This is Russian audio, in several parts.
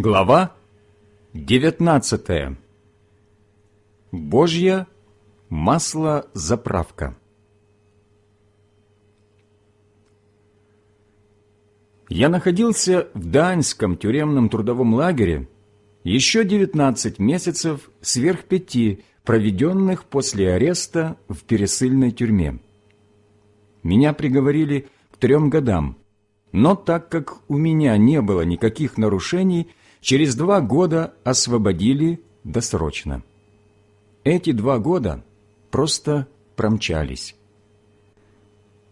Глава 19. Божья маслозаправка. Я находился в Даньском тюремном трудовом лагере еще 19 месяцев сверх пяти, проведенных после ареста в пересыльной тюрьме. Меня приговорили к трем годам, но так как у меня не было никаких нарушений, через два года освободили досрочно. Эти два года просто промчались.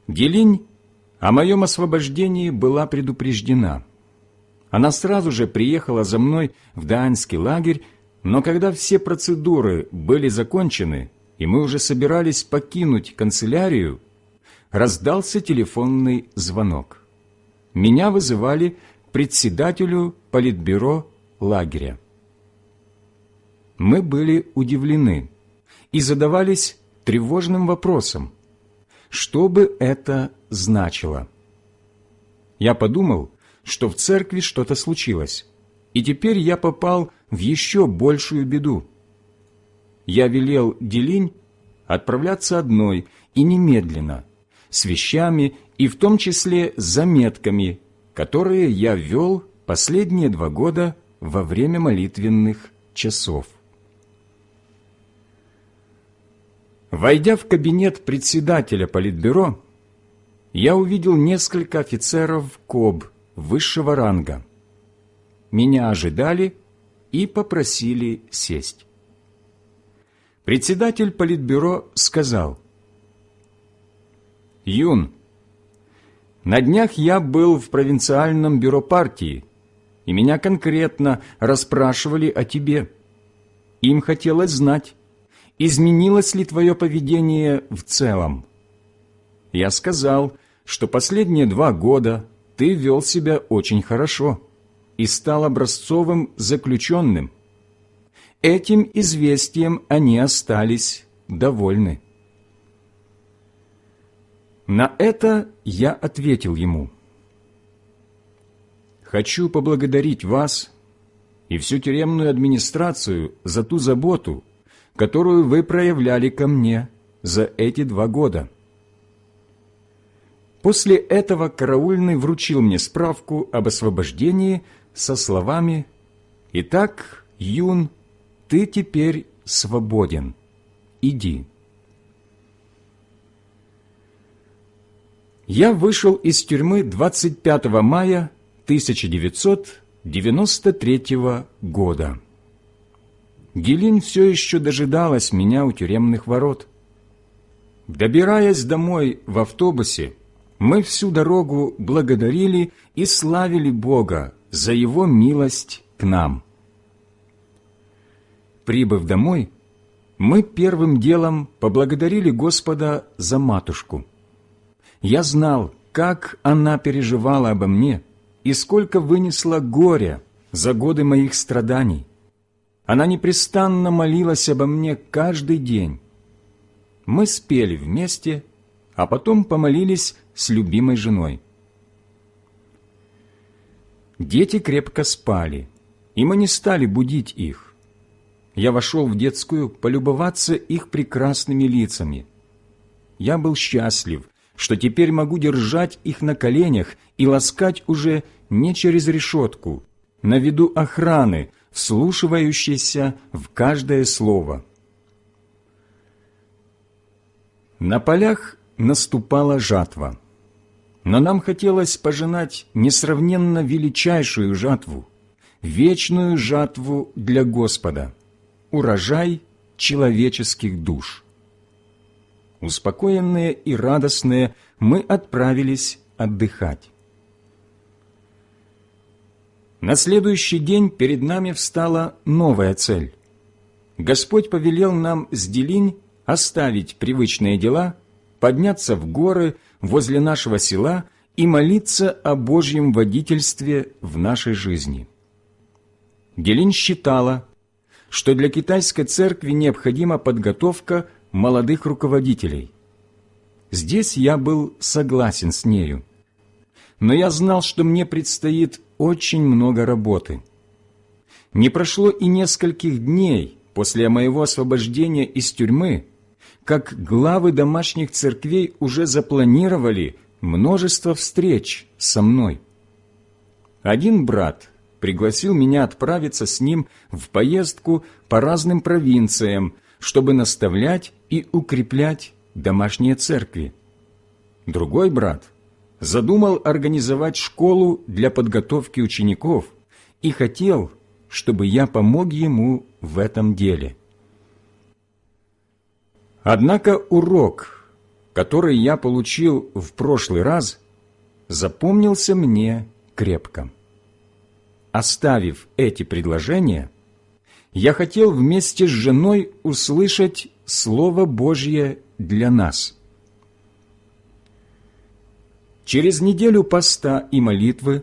Гелинь о моем освобождении была предупреждена. Она сразу же приехала за мной в Даанский лагерь, но когда все процедуры были закончены, и мы уже собирались покинуть канцелярию, раздался телефонный звонок. Меня вызывали председателю политбюро лагеря. Мы были удивлены и задавались тревожным вопросом, что бы это значило. Я подумал, что в церкви что-то случилось, и теперь я попал в еще большую беду. Я велел Делинь отправляться одной и немедленно, с вещами и в том числе с заметками, которые я вел последние два года во время молитвенных часов. Войдя в кабинет председателя Политбюро, я увидел несколько офицеров КОБ высшего ранга. Меня ожидали и попросили сесть. Председатель Политбюро сказал, «Юн, на днях я был в провинциальном бюро партии, и меня конкретно расспрашивали о тебе. Им хотелось знать, изменилось ли твое поведение в целом. Я сказал, что последние два года ты вел себя очень хорошо и стал образцовым заключенным. Этим известием они остались довольны. На это я ответил ему, «Хочу поблагодарить вас и всю тюремную администрацию за ту заботу, которую вы проявляли ко мне за эти два года». После этого караульный вручил мне справку об освобождении со словами «Итак, Юн, ты теперь свободен. Иди». Я вышел из тюрьмы 25 мая 1993 года. Гелин все еще дожидалась меня у тюремных ворот. Добираясь домой в автобусе, мы всю дорогу благодарили и славили Бога за Его милость к нам. Прибыв домой, мы первым делом поблагодарили Господа за матушку – я знал, как она переживала обо мне и сколько вынесла горя за годы моих страданий. Она непрестанно молилась обо мне каждый день. Мы спели вместе, а потом помолились с любимой женой. Дети крепко спали, и мы не стали будить их. Я вошел в детскую полюбоваться их прекрасными лицами. Я был счастлив, что теперь могу держать их на коленях и ласкать уже не через решетку, на виду охраны, вслушивающейся в каждое слово. На полях наступала жатва, но нам хотелось пожинать несравненно величайшую жатву, вечную жатву для Господа, урожай человеческих душ. Успокоенные и радостные мы отправились отдыхать. На следующий день перед нами встала новая цель. Господь повелел нам с Делинь оставить привычные дела, подняться в горы возле нашего села и молиться о Божьем водительстве в нашей жизни. Делинь считала, что для китайской церкви необходима подготовка молодых руководителей. Здесь я был согласен с нею. Но я знал, что мне предстоит очень много работы. Не прошло и нескольких дней после моего освобождения из тюрьмы, как главы домашних церквей уже запланировали множество встреч со мной. Один брат пригласил меня отправиться с ним в поездку по разным провинциям, чтобы наставлять и укреплять домашние церкви. Другой брат задумал организовать школу для подготовки учеников и хотел, чтобы я помог ему в этом деле. Однако урок, который я получил в прошлый раз, запомнился мне крепко. Оставив эти предложения, я хотел вместе с женой услышать Слово Божье для нас. Через неделю поста и молитвы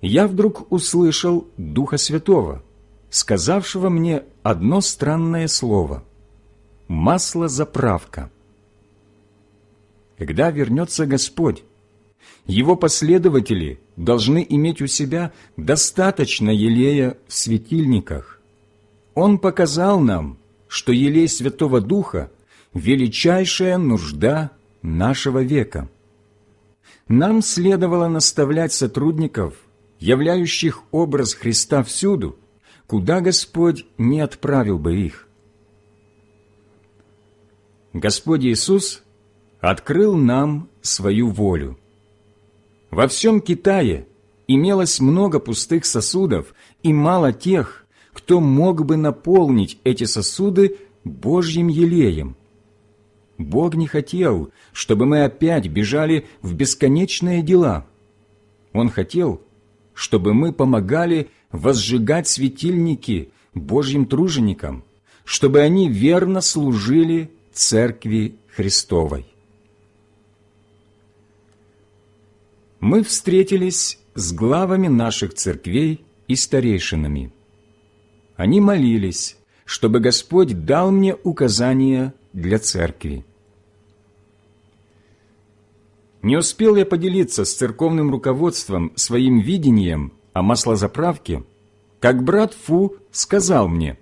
я вдруг услышал Духа Святого, сказавшего мне одно странное слово – маслозаправка. Когда вернется Господь, Его последователи должны иметь у себя достаточно елея в светильниках. Он показал нам, что елей Святого Духа – величайшая нужда нашего века. Нам следовало наставлять сотрудников – являющих образ Христа всюду, куда Господь не отправил бы их. Господь Иисус открыл нам свою волю. Во всем Китае имелось много пустых сосудов и мало тех, кто мог бы наполнить эти сосуды Божьим елеем. Бог не хотел, чтобы мы опять бежали в бесконечные дела. Он хотел, чтобы мы помогали возжигать светильники Божьим труженикам, чтобы они верно служили Церкви Христовой. Мы встретились с главами наших церквей и старейшинами. Они молились, чтобы Господь дал мне указания для церкви. Не успел я поделиться с церковным руководством своим видением о маслозаправке, как брат Фу сказал мне,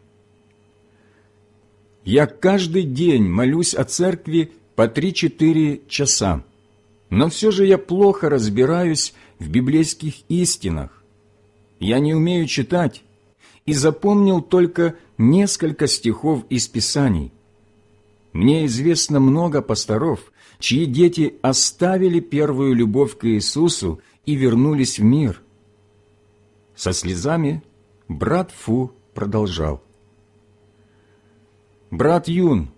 «Я каждый день молюсь о церкви по три-четыре часа, но все же я плохо разбираюсь в библейских истинах. Я не умею читать и запомнил только несколько стихов из Писаний. Мне известно много пасторов, чьи дети оставили первую любовь к Иисусу и вернулись в мир. Со слезами брат Фу продолжал. «Брат Юн,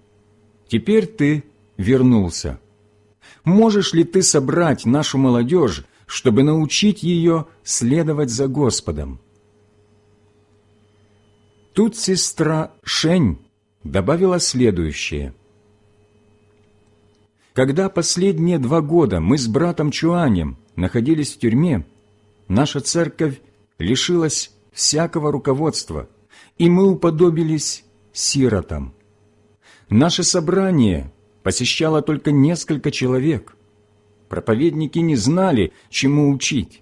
теперь ты вернулся. Можешь ли ты собрать нашу молодежь, чтобы научить ее следовать за Господом?» Тут сестра Шень добавила следующее – когда последние два года мы с братом Чуанем находились в тюрьме, наша церковь лишилась всякого руководства, и мы уподобились сиротам. Наше собрание посещало только несколько человек. Проповедники не знали, чему учить.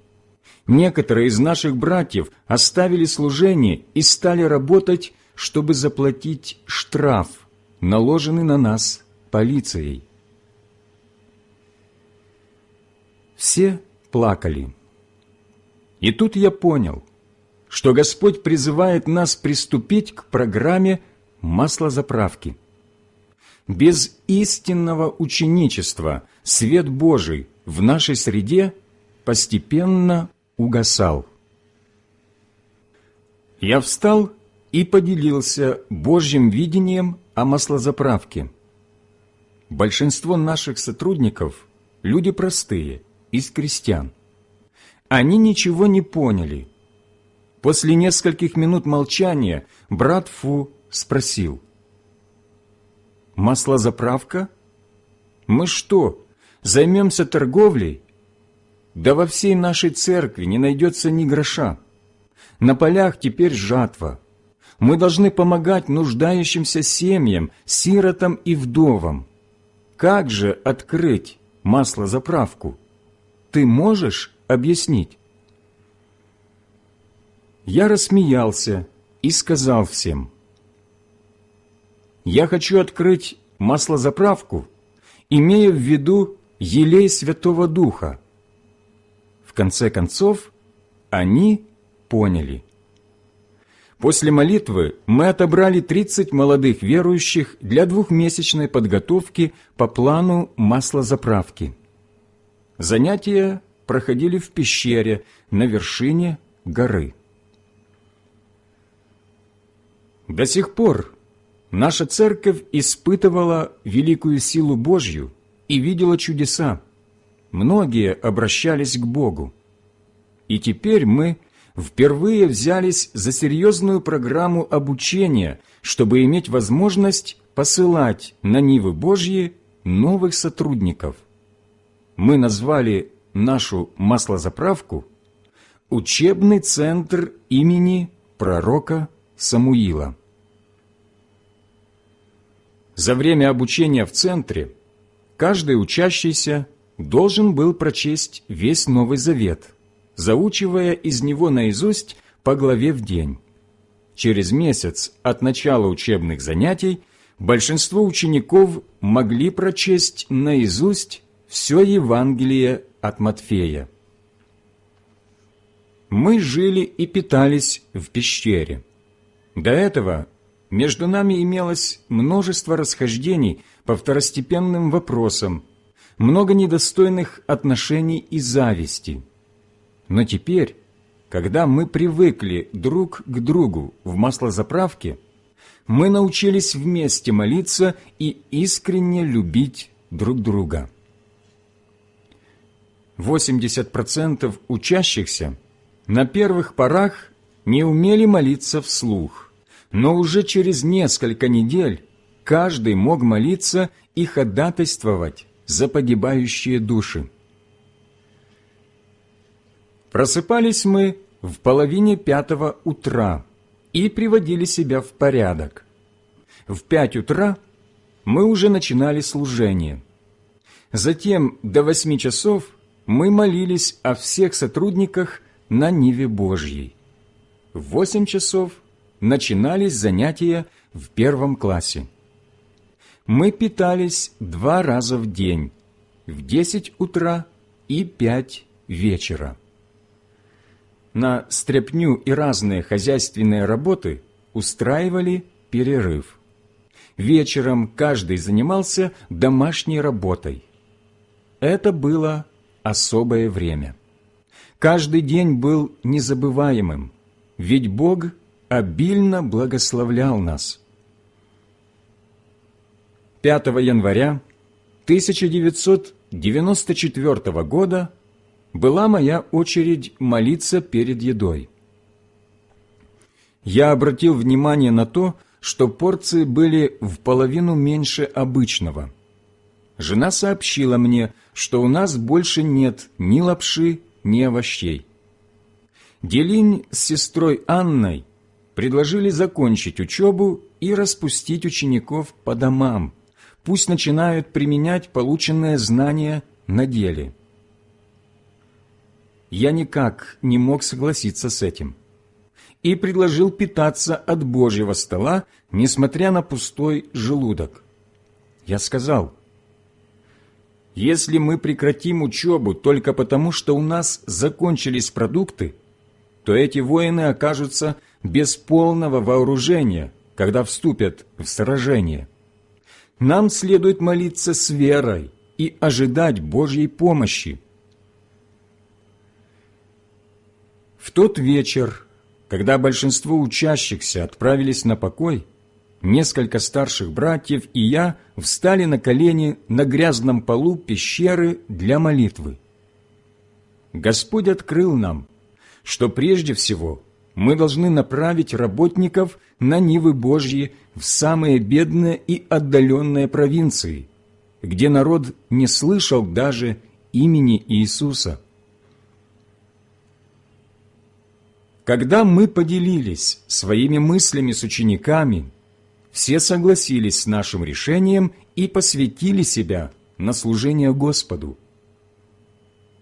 Некоторые из наших братьев оставили служение и стали работать, чтобы заплатить штраф, наложенный на нас полицией. Все плакали. И тут я понял, что Господь призывает нас приступить к программе маслозаправки. Без истинного ученичества свет Божий в нашей среде постепенно угасал. Я встал и поделился Божьим видением о маслозаправке. Большинство наших сотрудников – люди простые – из крестьян. Они ничего не поняли. После нескольких минут молчания брат Фу спросил. «Маслозаправка? Мы что, займемся торговлей? Да во всей нашей церкви не найдется ни гроша. На полях теперь жатва. Мы должны помогать нуждающимся семьям, сиротам и вдовам. Как же открыть маслозаправку?» ты можешь объяснить?» Я рассмеялся и сказал всем, «Я хочу открыть маслозаправку, имея в виду елей Святого Духа». Конце концов, они поняли. После молитвы мы отобрали 30 молодых верующих для двухмесячной подготовки по плану маслозаправки. Занятия проходили в пещере на вершине горы. До сих пор наша церковь испытывала великую силу Божью и видела чудеса. Многие обращались к Богу. И теперь мы впервые взялись за серьезную программу обучения, чтобы иметь возможность посылать на Нивы Божьи новых сотрудников. Мы назвали нашу маслозаправку «Учебный центр имени пророка Самуила». За время обучения в центре каждый учащийся должен был прочесть весь Новый Завет, заучивая из него наизусть по главе в день. Через месяц от начала учебных занятий большинство учеников могли прочесть наизусть все Евангелие от Матфея. Мы жили и питались в пещере. До этого между нами имелось множество расхождений по второстепенным вопросам, много недостойных отношений и зависти. Но теперь, когда мы привыкли друг к другу в маслозаправке, мы научились вместе молиться и искренне любить друг друга. 80% учащихся на первых порах не умели молиться вслух – но уже через несколько недель каждый мог молиться и ходатайствовать за погибающие души. Просыпались мы в половине пятого утра и приводили себя в порядок. В пять утра мы уже начинали служение. Затем до восьми часов мы молились о всех сотрудниках на Ниве Божьей. В восемь часов – начинались занятия в первом классе. Мы питались два раза в день, в 10 утра и 5 вечера. На стряпню и разные хозяйственные работы устраивали перерыв. Вечером каждый занимался домашней работой. Это было особое время. Каждый день был незабываемым, ведь Бог обильно благословлял нас. 5 января 1994 года была моя очередь молиться перед едой. Я обратил внимание на то, что порции были в половину меньше обычного. Жена сообщила мне, что у нас больше нет ни лапши, ни овощей. Делинь с сестрой Анной предложили закончить учебу и распустить учеников по домам. Пусть начинают применять полученные знания на деле. Я никак не мог согласиться с этим и предложил питаться от Божьего стола, несмотря на пустой желудок. Я сказал, если мы прекратим учебу только потому, что у нас закончились продукты, то эти воины окажутся без полного вооружения, когда вступят в сражение. Нам следует молиться с верой и ожидать Божьей помощи. В тот вечер, когда большинство учащихся отправились на покой, несколько старших братьев и я встали на колени на грязном полу пещеры для молитвы. Господь открыл нам, что прежде всего мы должны направить работников на Нивы Божьи в самые бедные и отдаленные провинции, где народ не слышал даже имени Иисуса. Когда мы поделились своими мыслями с учениками, все согласились с нашим решением и посвятили себя на служение Господу.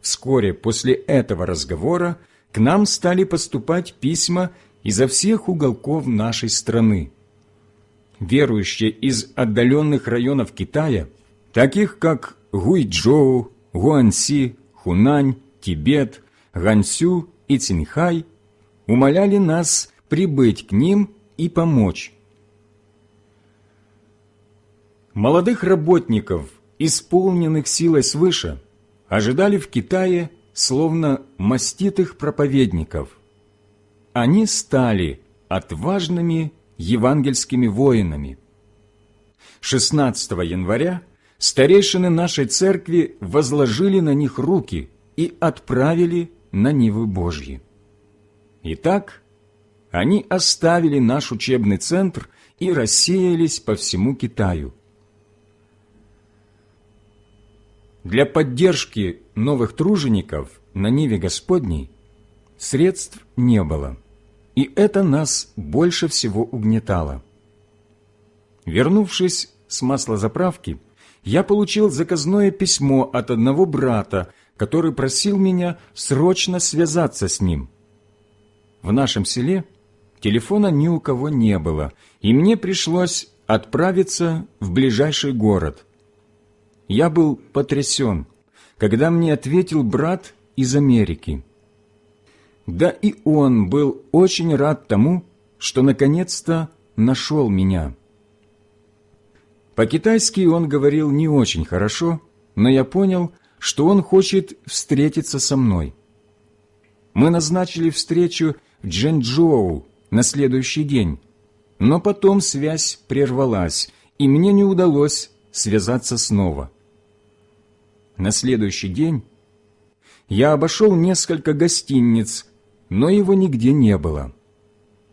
Вскоре после этого разговора к нам стали поступать письма изо всех уголков нашей страны. Верующие из отдаленных районов Китая, таких как Гуйчжоу, Гуанси, Хунань, Тибет, Гансю и Цинхай, умоляли нас прибыть к ним и помочь. Молодых работников, исполненных силой свыше, ожидали в Китае словно маститых проповедников. Они стали отважными евангельскими воинами. 16 января старейшины нашей церкви возложили на них руки и отправили на Нивы Божьи. Итак, они оставили наш учебный центр и рассеялись по всему Китаю. Для поддержки новых тружеников на Ниве Господней средств не было, и это нас больше всего угнетало. Вернувшись с маслозаправки, я получил заказное письмо от одного брата, который просил меня срочно связаться с ним. В нашем селе телефона ни у кого не было, и мне пришлось отправиться в ближайший город. Я был потрясен, когда мне ответил брат из Америки. Да и он был очень рад тому, что наконец-то нашел меня. По-китайски он говорил не очень хорошо, но я понял, что он хочет встретиться со мной. Мы назначили встречу в Джэнчжоу на следующий день, но потом связь прервалась, и мне не удалось связаться снова. На следующий день я обошел несколько гостиниц, но его нигде не было.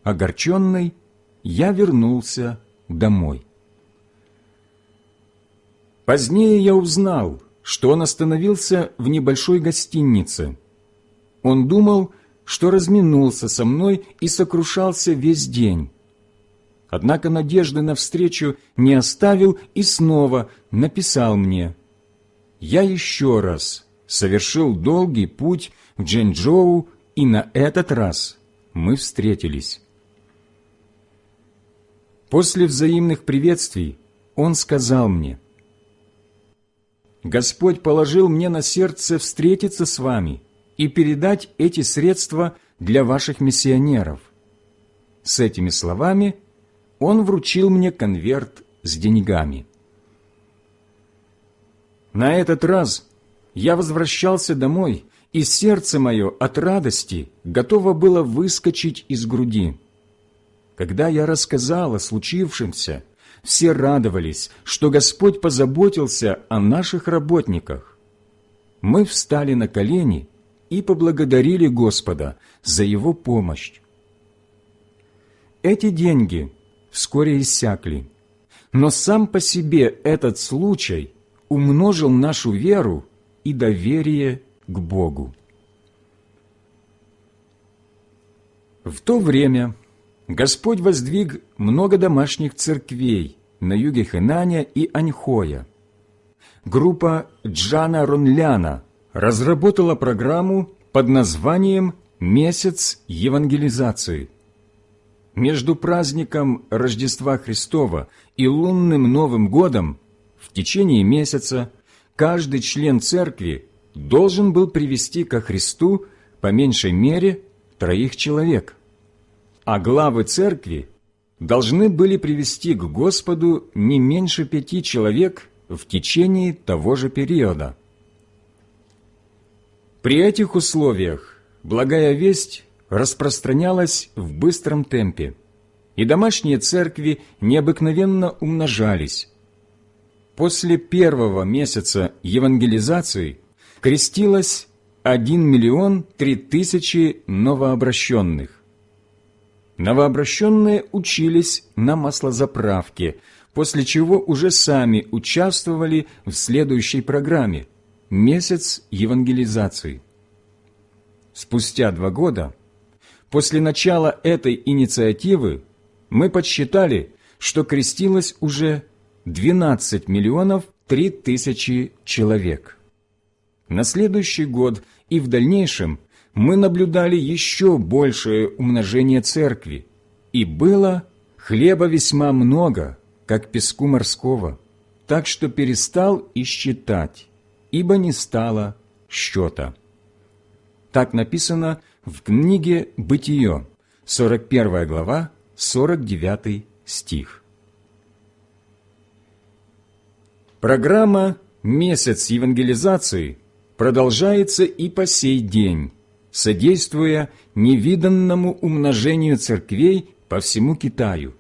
Огорченный, я вернулся домой. Позднее я узнал, что он остановился в небольшой гостинице. Он думал, что разминулся со мной и сокрушался весь день. Однако надежды на встречу не оставил и снова написал мне. Я еще раз совершил долгий путь в Джэнчжоу, и на этот раз мы встретились. После взаимных приветствий он сказал мне – Господь положил мне на сердце встретиться с вами и передать эти средства для ваших миссионеров. С этими словами он вручил мне конверт с деньгами. На этот раз я возвращался домой, и сердце мое от радости готово было выскочить из груди. Когда я рассказал о случившемся, все радовались, что Господь позаботился о наших работниках. Мы встали на колени и поблагодарили Господа за Его помощь. Эти деньги вскоре иссякли, но сам по себе этот случай умножил нашу веру и доверие к Богу. В то время Господь воздвиг много домашних церквей на юге Хэнаня и Аньхоя. Группа Джана Ронляна разработала программу под названием «Месяц евангелизации». Между праздником Рождества Христова и лунным Новым годом течение месяца каждый член церкви должен был привести ко Христу по меньшей мере троих человек – а главы церкви должны были привести к Господу не меньше пяти человек в течение того же периода. При этих условиях благая весть распространялась в быстром темпе, и домашние церкви необыкновенно умножались. После первого месяца евангелизации крестилось 1 миллион 3 тысячи новообращенных. Новообращенные учились на маслозаправке, после чего уже сами участвовали в следующей программе «Месяц евангелизации». Спустя два года, после начала этой инициативы, мы подсчитали, что крестилось уже 12 миллионов 3 тысячи человек. На следующий год и в дальнейшем мы наблюдали еще большее умножение церкви, и было хлеба весьма много, как песку морского, так что перестал и считать, ибо не стало счета. Так написано в книге «Бытие», 41 глава, 49 стих. Программа «Месяц евангелизации» продолжается и по сей день, содействуя невиданному умножению церквей по всему Китаю.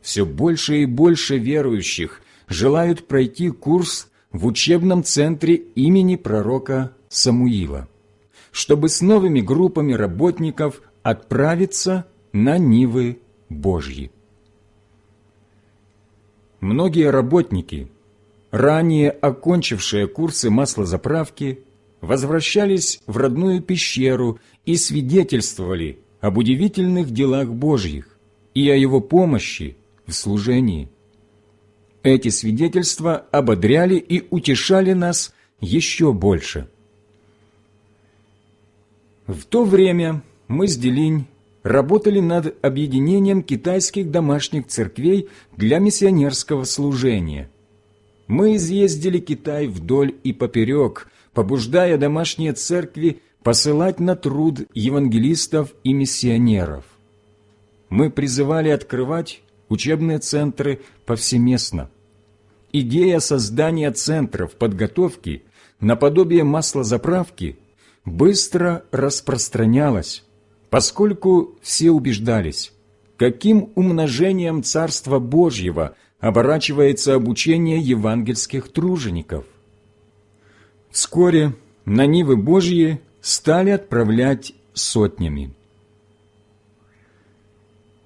Все больше и больше верующих желают пройти курс в учебном центре имени пророка Самуила, чтобы с новыми группами работников отправиться на Нивы Божьи. Многие работники, ранее окончившие курсы маслозаправки, возвращались в родную пещеру и свидетельствовали об удивительных делах Божьих и о Его помощи в служении. Эти свидетельства ободряли и утешали нас еще больше. В то время мы с Делинь работали над объединением китайских домашних церквей для миссионерского служения. Мы изъездили Китай вдоль и поперек, побуждая домашние церкви посылать на труд евангелистов и миссионеров. Мы призывали открывать учебные центры повсеместно. Идея создания центров подготовки наподобие маслозаправки быстро распространялась, поскольку все убеждались, каким умножением Царства Божьего оборачивается обучение евангельских тружеников. Вскоре на Нивы Божьи стали отправлять сотнями.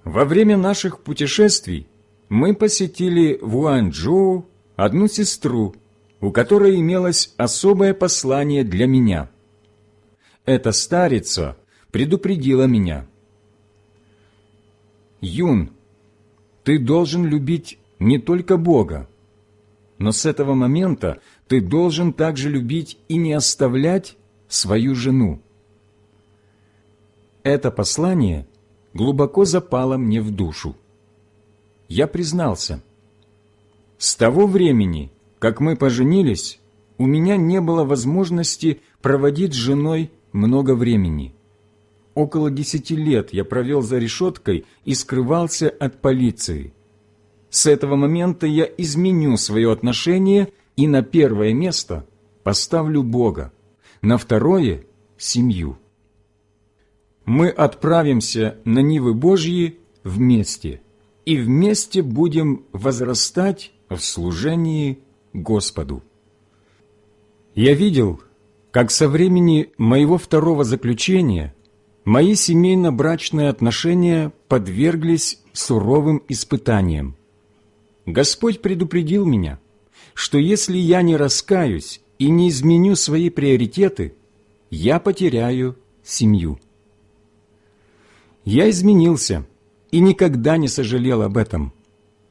Во время наших путешествий мы посетили в Уанчжоу одну сестру, у которой имелось особое послание для меня. Эта старица предупредила меня. «Юн, ты должен любить не только Бога, но с этого момента ты должен также любить и не оставлять свою жену». Это послание глубоко запало мне в душу. Я признался, с того времени, как мы поженились, у меня не было возможности проводить с женой много времени. Около десяти лет я провел за решеткой и скрывался от полиции. С этого момента я изменю свое отношение и на первое место поставлю Бога, на второе – семью. Мы отправимся на Нивы Божьи вместе, и вместе будем возрастать в служении Господу. Я видел, как со времени моего второго заключения мои семейно-брачные отношения подверглись суровым испытаниям. Господь предупредил меня, что если я не раскаюсь и не изменю свои приоритеты, я потеряю семью. Я изменился и никогда не сожалел об этом,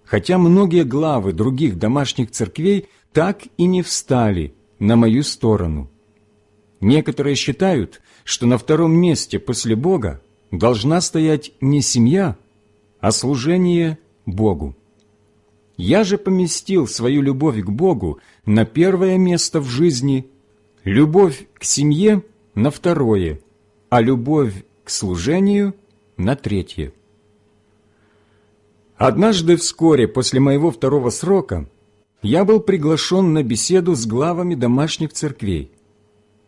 хотя многие главы других домашних церквей так и не встали на мою сторону. Некоторые считают, что на втором месте после Бога должна стоять не семья, а служение Богу. Я же поместил свою любовь к Богу на первое место в жизни, любовь к семье на второе, а любовь к служению на третье. Однажды вскоре после моего второго срока я был приглашен на беседу с главами домашних церквей.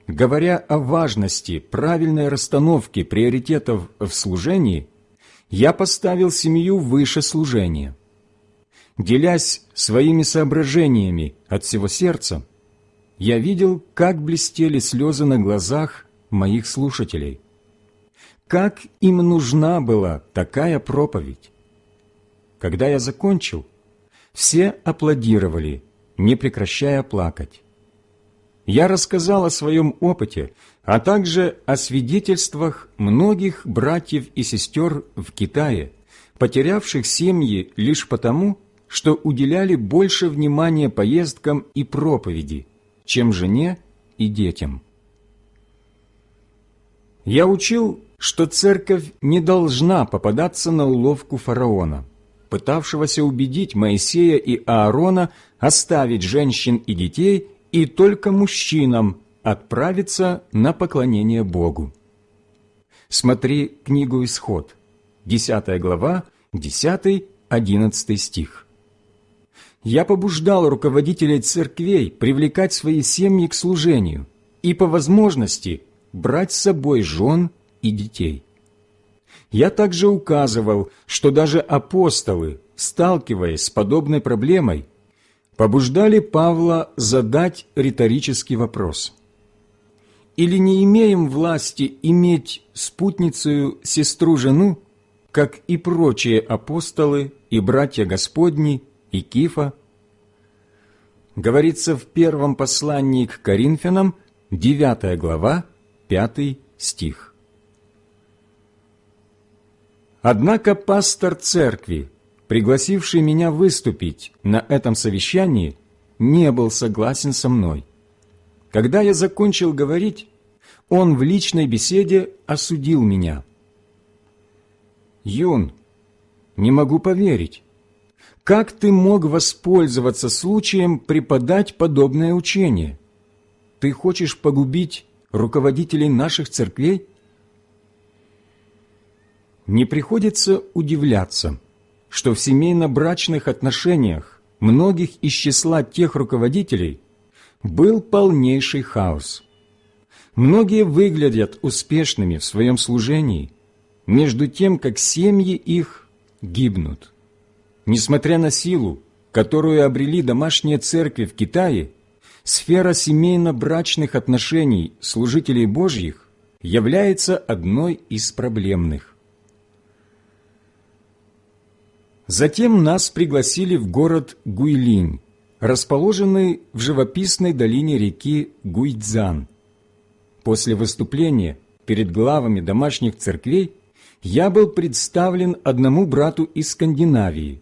Говоря о важности правильной расстановки приоритетов в служении, я поставил семью выше служения. Делясь своими соображениями от всего сердца, я видел, как блестели слезы на глазах моих слушателей. Как им нужна была такая проповедь? Когда я закончил, все аплодировали, не прекращая плакать я рассказал о своем опыте, а также о свидетельствах многих братьев и сестер в Китае, потерявших семьи лишь потому, что уделяли больше внимания поездкам и проповеди, чем жене и детям. Я учил, что церковь не должна попадаться на уловку фараона, пытавшегося убедить Моисея и Аарона оставить женщин и детей и только мужчинам отправиться на поклонение Богу. Смотри книгу «Исход», 10 глава, 10-11 стих. Я побуждал руководителей церквей привлекать свои семьи к служению и, по возможности, брать с собой жен и детей. Я также указывал, что даже апостолы, сталкиваясь с подобной проблемой, побуждали Павла задать риторический вопрос. «Или не имеем власти иметь спутницу сестру-жену, как и прочие апостолы и братья Господни и Кифа?» Говорится в первом послании к Коринфянам, 9 глава, 5 стих. Однако пастор церкви, пригласивший меня выступить на этом совещании, не был согласен со мной. Когда я закончил говорить, он в личной беседе осудил меня. «Юн, не могу поверить. Как ты мог воспользоваться случаем преподать подобное учение? Ты хочешь погубить руководителей наших церквей? Не приходится удивляться, что в семейно-брачных отношениях многих из числа тех руководителей был полнейший хаос. Многие выглядят успешными в своем служении, между тем, как семьи их гибнут. Несмотря на силу, которую обрели домашние церкви в Китае, сфера семейно-брачных отношений служителей Божьих является одной из проблемных. Затем нас пригласили в город Гуйлинь, расположенный в живописной долине реки Гуйцзан. После выступления перед главами домашних церквей я был представлен одному брату из Скандинавии,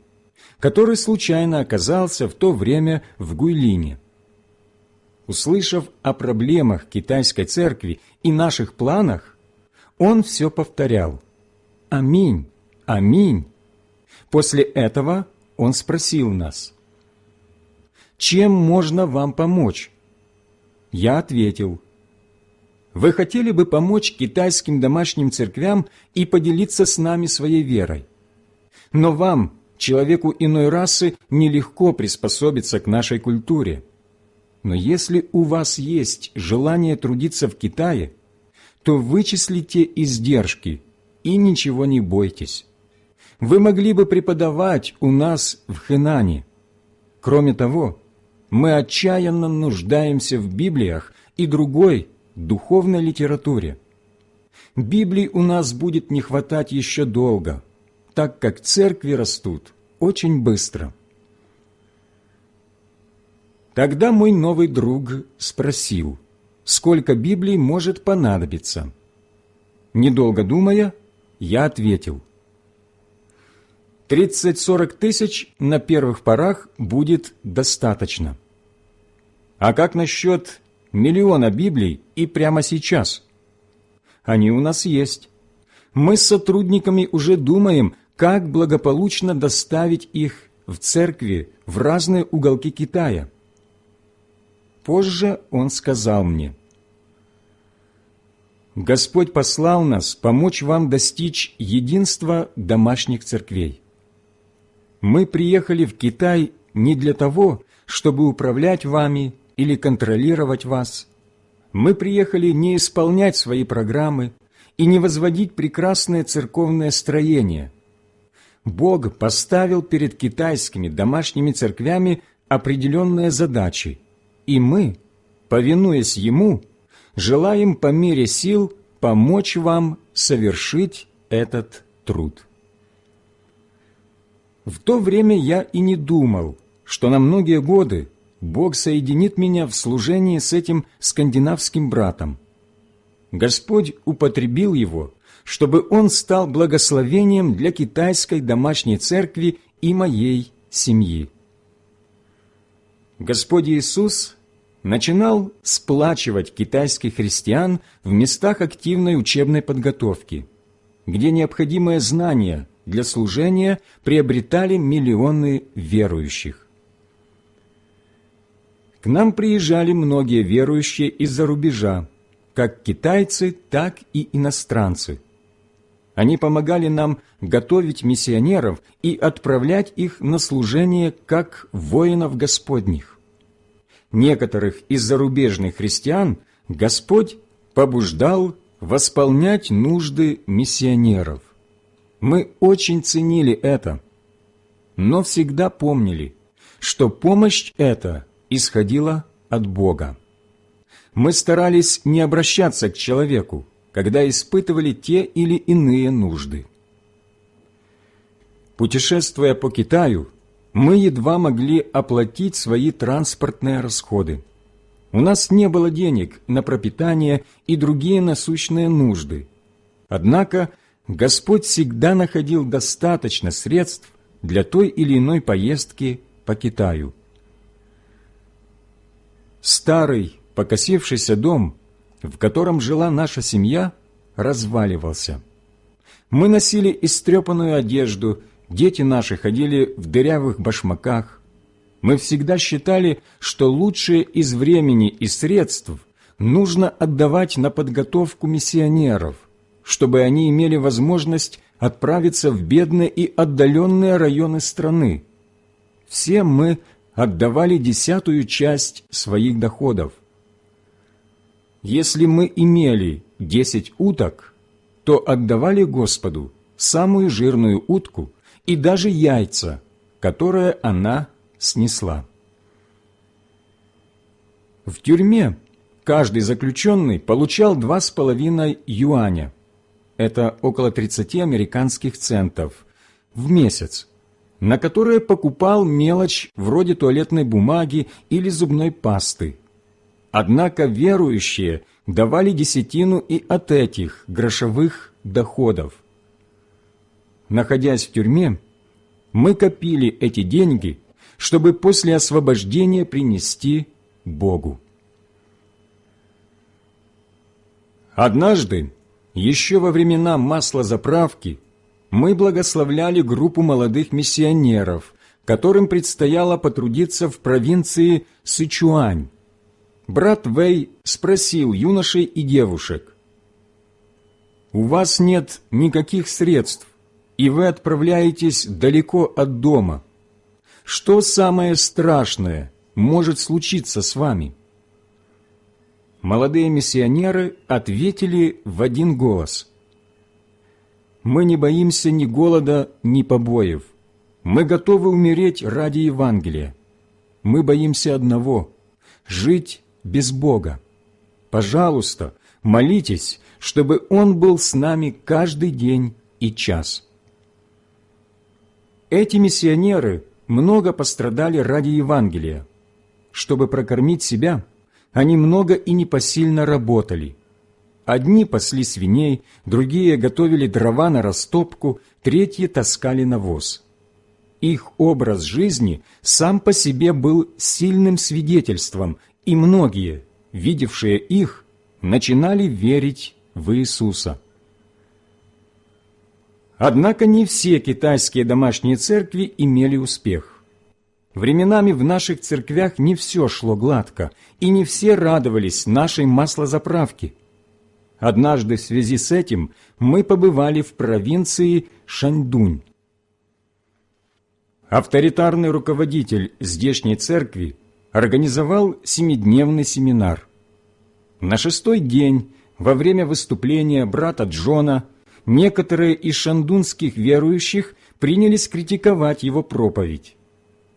который случайно оказался в то время в Гуйлине. Услышав о проблемах китайской церкви и наших планах, он все повторял «Аминь, аминь». После этого он спросил нас «Чем можно вам помочь?» Я ответил «Вы хотели бы помочь китайским домашним церквям и поделиться с нами своей верой. Но вам, человеку иной расы, нелегко приспособиться к нашей культуре. Но если у вас есть желание трудиться в Китае, то вычислите издержки и ничего не бойтесь. Вы могли бы преподавать у нас в Хэнане. Кроме того, мы отчаянно нуждаемся в Библиях и другой духовной литературе. Библий у нас будет не хватать еще долго, так как церкви растут очень быстро – Тогда мой новый друг спросил, сколько Библий может понадобиться. Недолго думая, я ответил, «Тридцать-сорок тысяч на первых порах будет достаточно». «А как насчет миллиона Библий и прямо сейчас?» «Они у нас есть. Мы с сотрудниками уже думаем, как благополучно доставить их в церкви в разные уголки Китая. Позже он сказал мне, «Господь послал нас помочь вам достичь единства домашних церквей. Мы приехали в Китай не для того, чтобы управлять вами или контролировать вас. Мы приехали не исполнять свои программы и не возводить прекрасное церковное строение. Бог поставил перед китайскими домашними церквями определенные задачи, и мы, повинуясь Ему, желаем по мере сил помочь вам совершить этот труд. В то время я и не думал, что на многие годы Бог соединит меня в служении с этим скандинавским братом. Господь употребил его, чтобы он стал благословением для китайской домашней церкви и моей семьи. Господь Иисус начинал сплачивать китайских христиан в местах активной учебной подготовки, где необходимые знания для служения приобретали миллионы верующих. К нам приезжали многие верующие из-за рубежа, как китайцы, так и иностранцы. Они помогали нам готовить миссионеров и отправлять их на служение как воинов Господних. Некоторых из зарубежных христиан Господь побуждал восполнять нужды миссионеров. Мы очень ценили это, но всегда помнили, что помощь эта исходила от Бога. Мы старались не обращаться к человеку, когда испытывали те или иные нужды. Путешествуя по Китаю, мы едва могли оплатить свои транспортные расходы. У нас не было денег на пропитание и другие насущные нужды. Однако Господь всегда находил достаточно средств для той или иной поездки по Китаю. Старый, покосившийся дом, в котором жила наша семья, разваливался. Мы носили истрепанную одежду, дети наши ходили в дырявых башмаках. Мы всегда считали, что лучшее из времени и средств нужно отдавать на подготовку миссионеров, чтобы они имели возможность отправиться в бедные и отдаленные районы страны. Все мы отдавали десятую часть своих доходов. Если мы имели десять уток, то отдавали Господу самую жирную утку и даже яйца, которые она снесла. В тюрьме каждый заключенный получал два с половиной юаня, это около 30 американских центов, в месяц, на которые покупал мелочь вроде туалетной бумаги или зубной пасты. Однако верующие давали десятину и от этих грошовых доходов. Находясь в тюрьме, мы копили эти деньги, чтобы после освобождения принести Богу. Однажды, еще во времена маслозаправки, мы благословляли группу молодых миссионеров, которым предстояло потрудиться в провинции Сычуань. Брат Вэй спросил юношей и девушек, «У вас нет никаких средств, и вы отправляетесь далеко от дома. Что самое страшное может случиться с вами?» Молодые миссионеры ответили в один голос – мы не боимся ни голода, ни побоев. Мы готовы умереть ради Евангелия. Мы боимся одного – жить без Бога. Пожалуйста, молитесь, чтобы Он был с нами каждый день и час. Эти миссионеры много пострадали ради Евангелия. Чтобы прокормить себя, они много и непосильно работали – Одни пасли свиней, другие готовили дрова на растопку, третьи таскали навоз. Их образ жизни сам по себе был сильным свидетельством, и многие, видевшие их, начинали верить в Иисуса. Однако не все китайские домашние церкви имели успех. Временами в наших церквях не все шло гладко, и не все радовались нашей маслозаправке – Однажды в связи с этим мы побывали в провинции Шаньдунь. Авторитарный руководитель здешней церкви организовал семидневный семинар. На шестой день, во время выступления брата Джона, некоторые из шандунских верующих принялись критиковать его проповедь.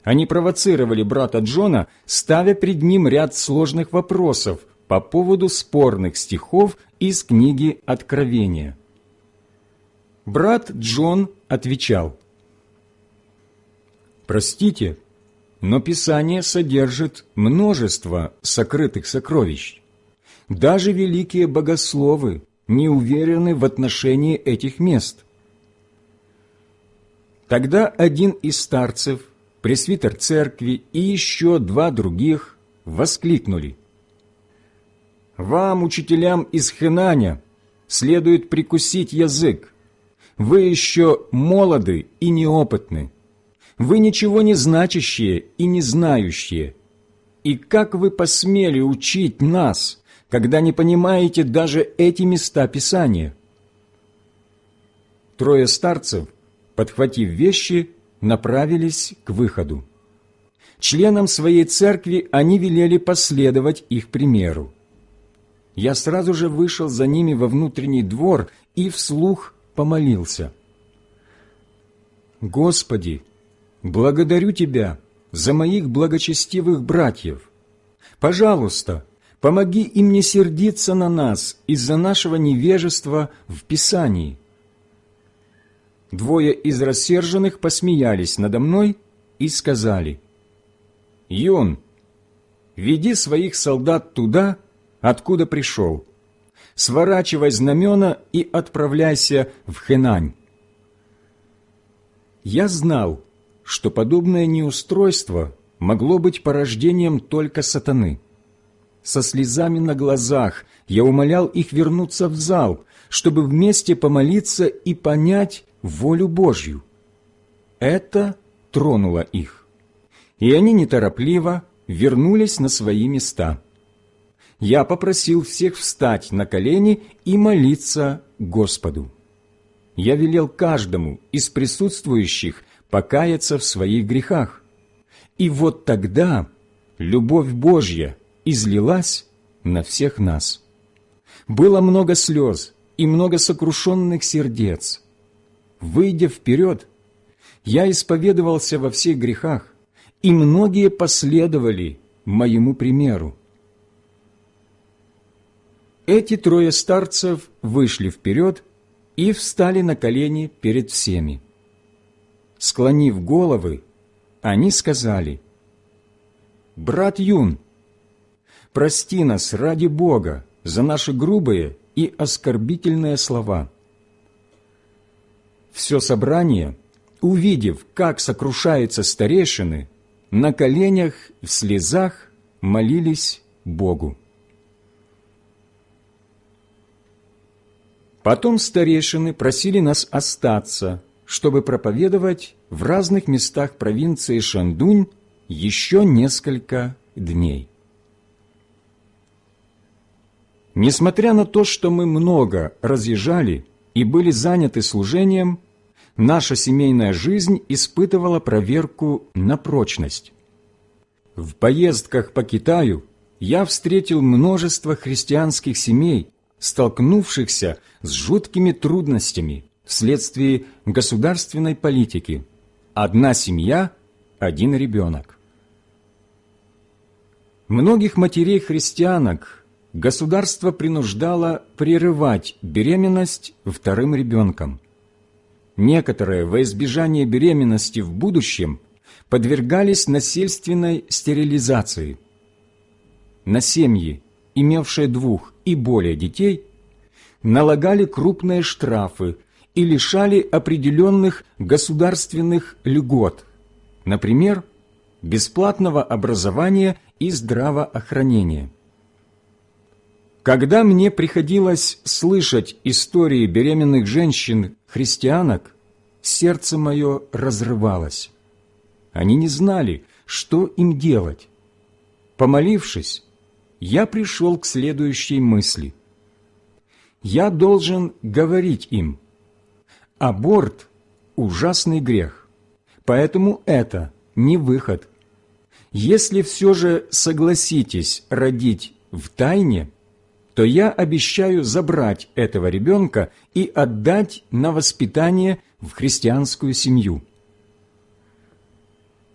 Они провоцировали брата Джона, ставя пред ним ряд сложных вопросов по поводу спорных стихов из книги Откровения. Брат Джон отвечал, «Простите, но Писание содержит множество сокрытых сокровищ. Даже великие богословы не уверены в отношении этих мест. Тогда один из старцев, пресвитер церкви и еще два других воскликнули – Вам, учителям из Хенаня, следует прикусить язык. Вы еще молоды и неопытны. Вы ничего не значащие и не знающие. И как вы посмели учить нас, когда не понимаете даже эти места Писания? Трое старцев, подхватив вещи, направились к выходу. Членам своей церкви они велели последовать их примеру. Я сразу же вышел за ними во внутренний двор и вслух помолился. «Господи, благодарю Тебя за моих благочестивых братьев. Пожалуйста, помоги им не сердиться на нас из-за нашего невежества в Писании». Двое из рассерженных посмеялись надо мной и сказали, «Юн, веди своих солдат туда, откуда пришел. Сворачивай знамена и отправляйся в Хенань». Я знал, что подобное неустройство могло быть порождением только сатаны. Со слезами на глазах я умолял их вернуться в зал, чтобы вместе помолиться и понять волю Божью. Это тронуло их, и они неторопливо вернулись на свои места. Я попросил всех встать на колени и молиться Господу. Я велел каждому из присутствующих покаяться в своих грехах. И вот тогда любовь Божья излилась на всех нас. Было много слез и много сокрушенных сердец – выйдя вперед, я исповедовался во всех грехах, и многие последовали моему примеру. Эти трое старцев вышли вперед и встали на колени перед всеми. Склонив головы, они сказали, «Брат Юн, прости нас ради Бога за наши грубые и оскорбительные слова» все собрание, увидев, как сокрушаются старейшины, на коленях в слезах молились Богу. Потом старейшины просили нас остаться, чтобы проповедовать в разных местах провинции Шандунь еще несколько дней. Несмотря на то, что мы много разъезжали и были заняты служением, наша семейная жизнь испытывала проверку на прочность. В поездках по Китаю я встретил множество христианских семей, столкнувшихся с жуткими трудностями вследствие государственной политики. Одна семья – один ребенок. Многих матерей-христианок государство принуждало прерывать беременность вторым ребенком – некоторые во избежание беременности в будущем подвергались насильственной стерилизации. На семьи, имевшие двух и более детей, налагали крупные штрафы и лишали определенных государственных льгот, например, бесплатного образования и здравоохранения. Когда мне приходилось слышать истории беременных женщин-христианок, сердце мое разрывалось. Они не знали, что им делать. Помолившись, я пришел к следующей мысли. Я должен говорить им, аборт – ужасный грех, поэтому это не выход. Если все же согласитесь родить в тайне – то я обещаю забрать этого ребенка и отдать на воспитание в христианскую семью.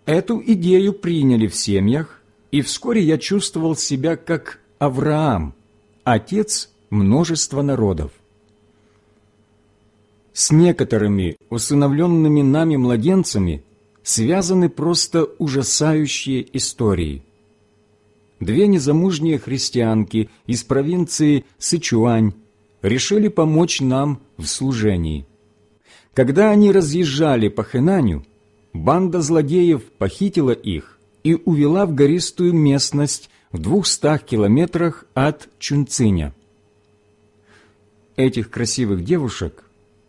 Эту идею приняли в семьях, и вскоре я чувствовал себя как Авраам, отец множества народов. С некоторыми усыновленными нами младенцами связаны просто ужасающие истории – две незамужние христианки из провинции Сычуань решили помочь нам в служении. Когда они разъезжали по Хэнаню, банда злодеев похитила их и увела в гористую местность в двухстах километрах от Чунциня. Этих красивых девушек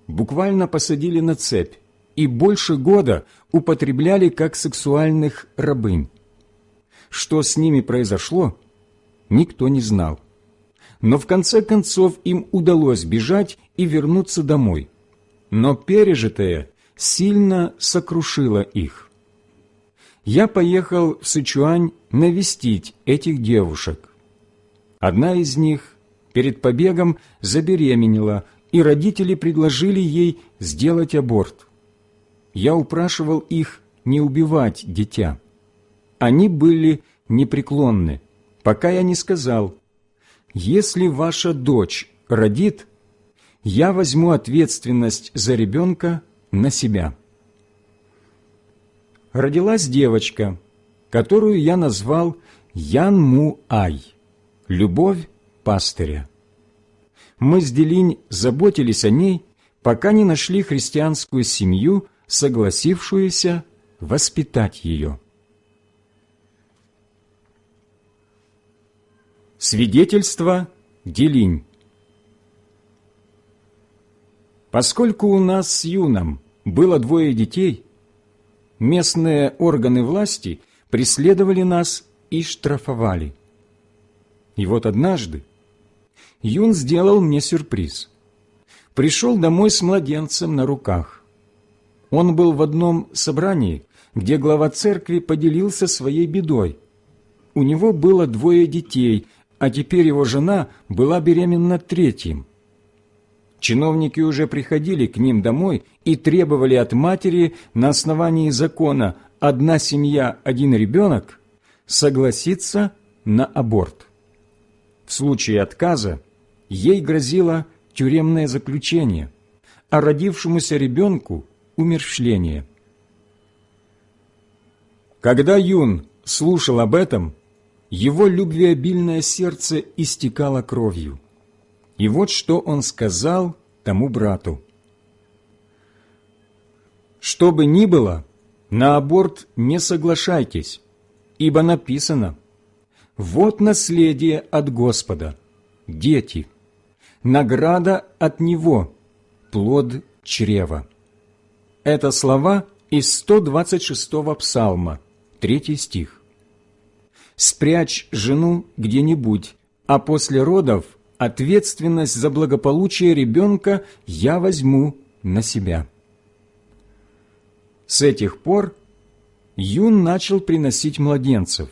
буквально посадили на цепь и больше года употребляли как сексуальных рабынь. Что с ними произошло, никто не знал. Но в конце концов им удалось бежать и вернуться домой. Но пережитое сильно сокрушило их. Я поехал в Сычуань навестить этих девушек. Одна из них перед побегом забеременела, и родители предложили ей сделать аборт. Я упрашивал их не убивать дитя. Они были непреклонны, пока я не сказал, «Если ваша дочь родит, я возьму ответственность за ребенка на себя». Родилась девочка, которую я назвал Ян Му Ай, любовь пастыря. Мы с Делинь заботились о ней, пока не нашли христианскую семью, согласившуюся воспитать ее. Свидетельство Делинь Поскольку у нас с Юном было двое детей, местные органы власти преследовали нас и штрафовали. И вот однажды Юн сделал мне сюрприз. Пришел домой с младенцем на руках. Он был в одном собрании, где глава церкви поделился своей бедой. У него было двое детей, а теперь его жена была беременна третьим. Чиновники уже приходили к ним домой и требовали от матери на основании закона «одна семья, один ребенок» согласиться на аборт. В случае отказа ей грозило тюремное заключение, а родившемуся ребенку – умерщвление. Когда Юн слушал об этом, его любвеобильное сердце истекало кровью. И вот что он сказал тому брату. «Что бы ни было, на аборт не соглашайтесь, ибо написано, «Вот наследие от Господа, дети, награда от Него, плод чрева». Это слова из 126-го псалма, 3 стих спрячь жену где-нибудь, а после родов ответственность за благополучие ребенка я возьму на себя. С этих пор Юн начал приносить младенцев.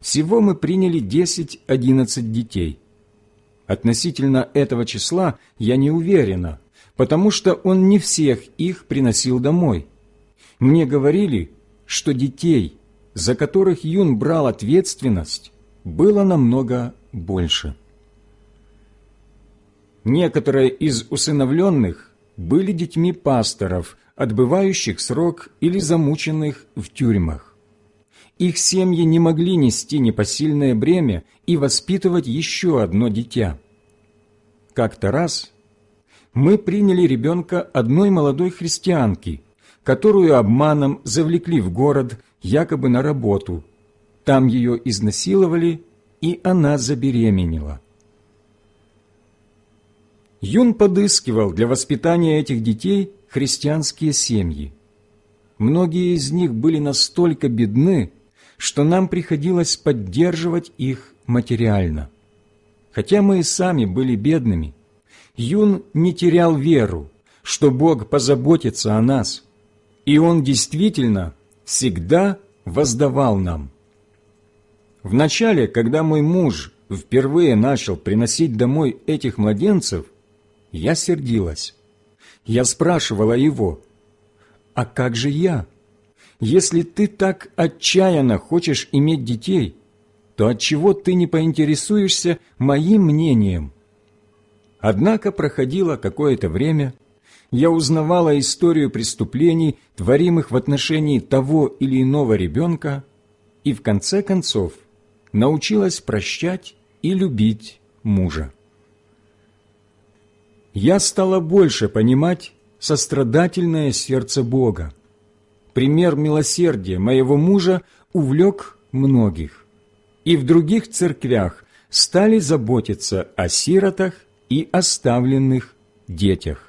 Всего мы приняли 10-11 детей. Относительно этого числа я не уверена, потому что он не всех их приносил домой. Мне говорили, что детей, за которых Юн брал ответственность, было намного больше. Некоторые из усыновленных были детьми пасторов, отбывающих срок или замученных в тюрьмах. Их семьи не могли нести непосильное бремя и воспитывать еще одно дитя. Как-то раз мы приняли ребенка одной молодой христианки, которую обманом завлекли в город якобы на работу. Там ее изнасиловали, и она забеременела. Юн подыскивал для воспитания этих детей христианские семьи. Многие из них были настолько бедны, что нам приходилось поддерживать их материально. Хотя мы и сами были бедными, Юн не терял веру, что Бог позаботится о нас, и Он действительно всегда воздавал нам. Вначале, когда мой муж впервые начал приносить домой этих младенцев, я сердилась. Я спрашивала его, «А как же я? Если ты так отчаянно хочешь иметь детей, то отчего ты не поинтересуешься моим мнением?» Однако проходило какое-то время – я узнавала историю преступлений, творимых в отношении того или иного ребенка, и в конце концов научилась прощать и любить мужа. Я стала больше понимать сострадательное сердце Бога. Пример милосердия моего мужа увлек многих. и в других церквях стали заботиться о сиротах и оставленных детях.